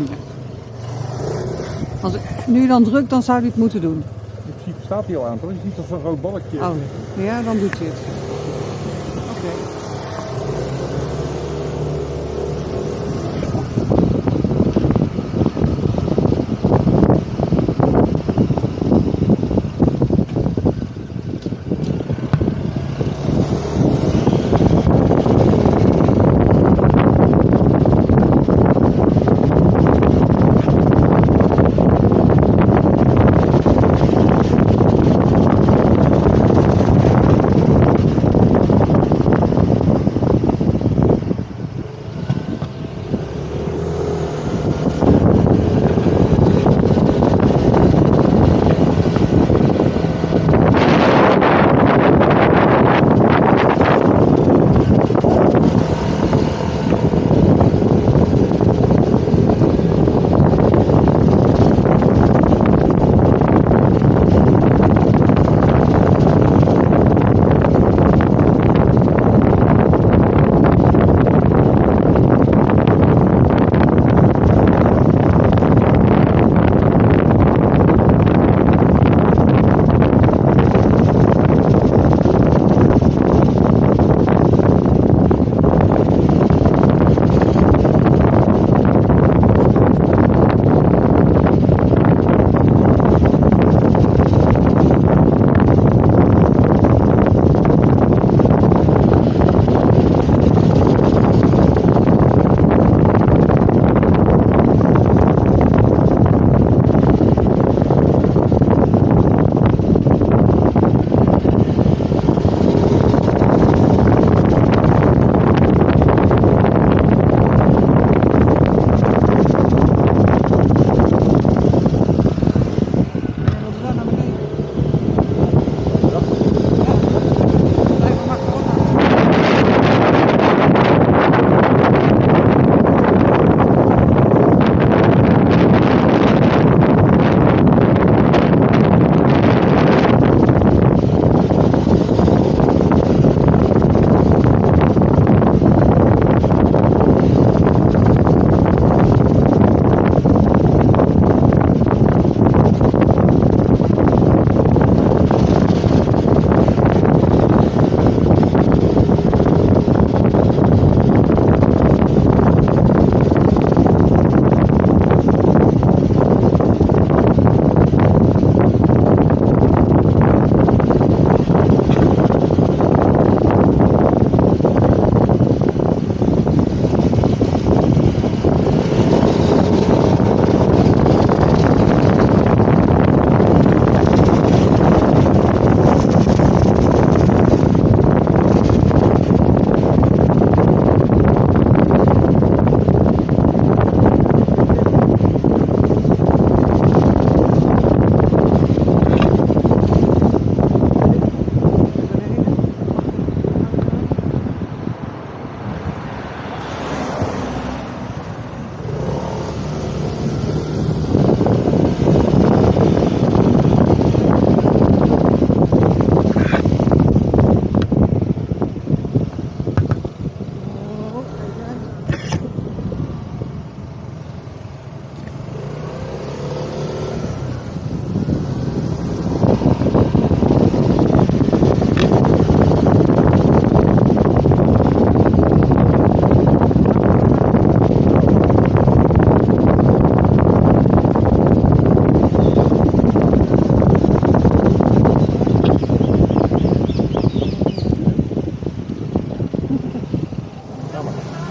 niet. Als ik nu dan druk, dan zou hij het moeten doen. In principe staat hij al aan, toch? Je ziet toch zo'n rood balkje. Oh, ja, dan doet hij het. Oké.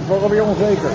Ik word alweer onzeker.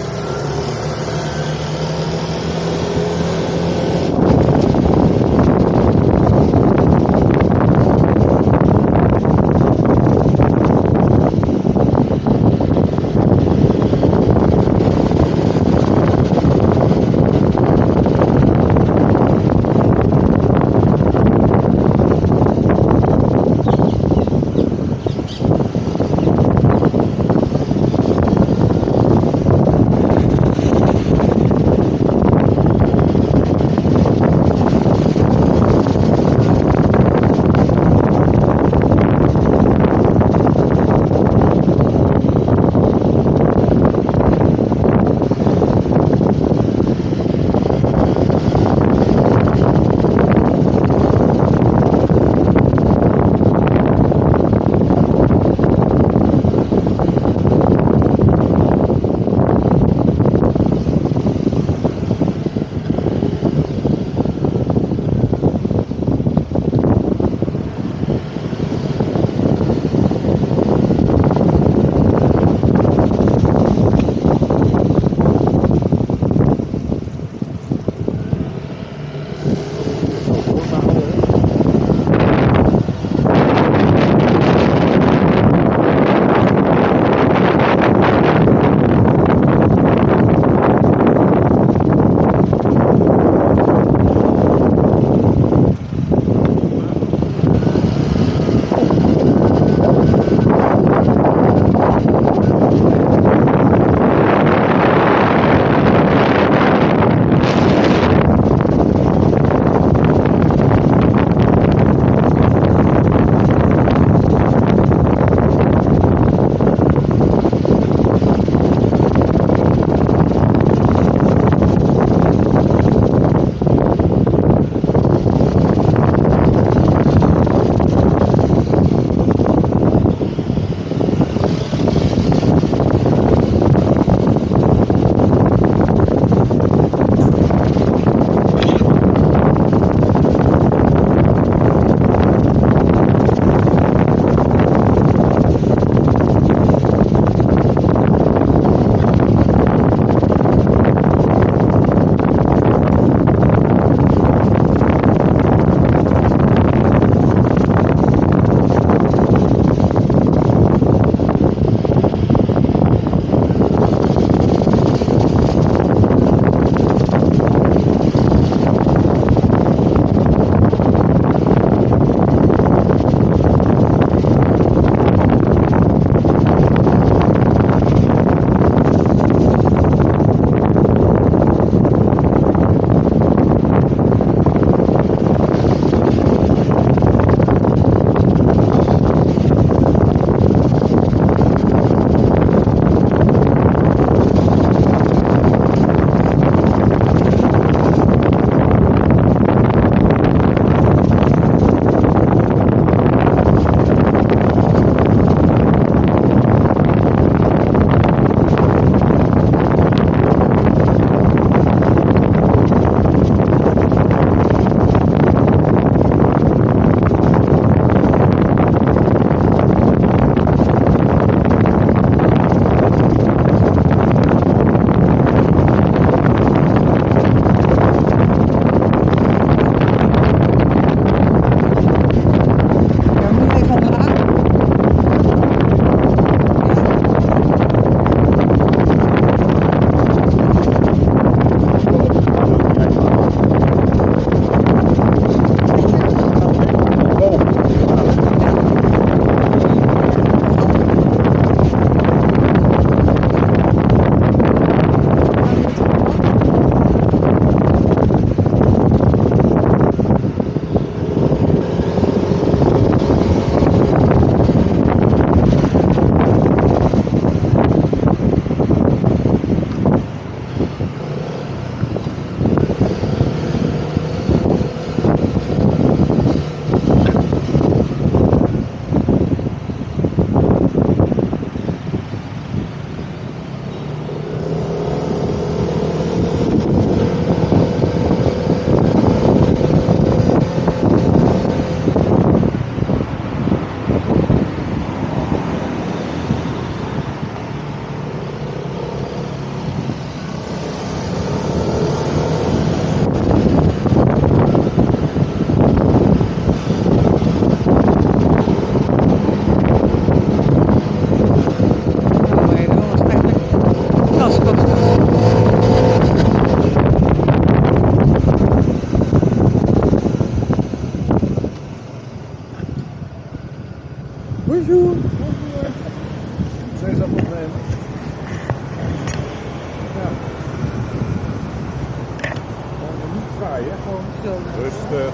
Gewoon rustig.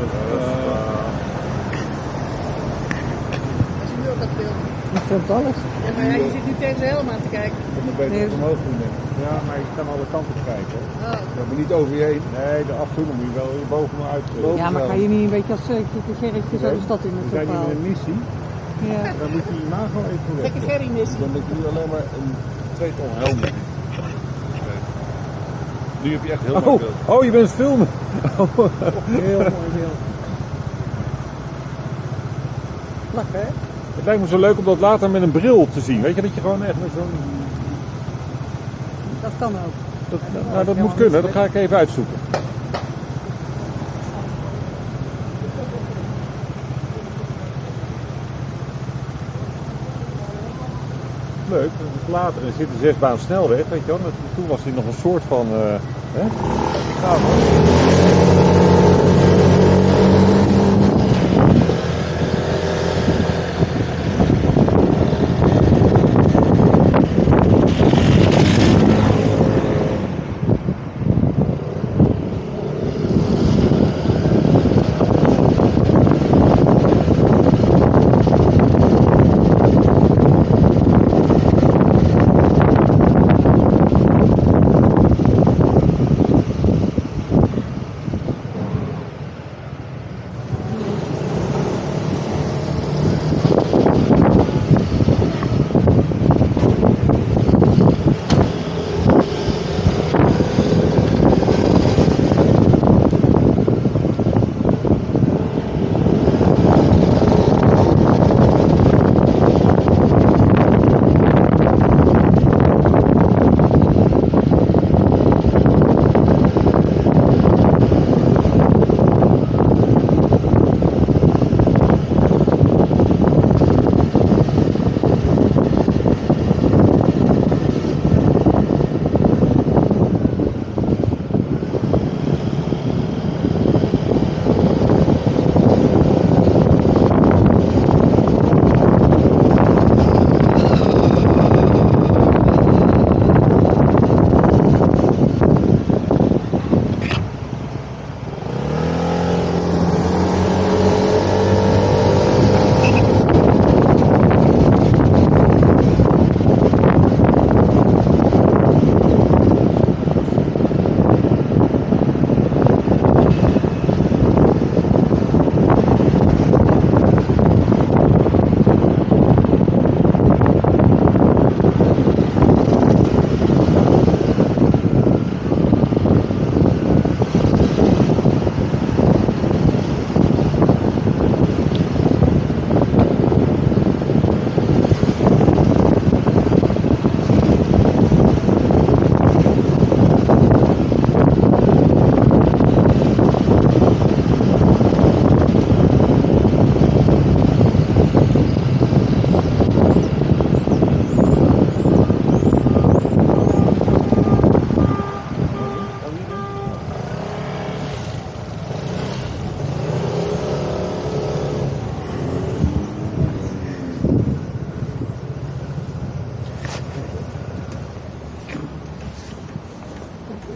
rustig. Als je nu ook dat filmt. Ik filmt alles. Ja, maar ja, je zit nu tegen zijn helm aan te kijken. Om het beter Nee. omhoog doen, denk ik. Ja, maar je kan alle kanten kijken. Oh. Ja, maar niet over je heen. Nee, de af en toe moet je wel boven me uit. Boven. Ja, maar ga je niet een beetje als uh, Gerritje zo de stad in We met zijn hier in een missie. Ja. Dan moet je imago even Gekke. Gerry missie. Dan heb je nu alleen maar een tweetal helmen. Nu heb je echt heel mooi Oh, beeld. oh, je bent het filmen. Heel mooi beeld. Lekker, hè? Het lijkt me zo leuk om dat later met een bril te zien. Weet je, dat je gewoon echt met zo'n... Dat kan ook. Dat, nou, dat moet kunnen, dat ga ik even uitzoeken. Leuk, later. Er zit een zesbaan snelweg, weet je wel. Toen was hij nog een soort van... eh hè?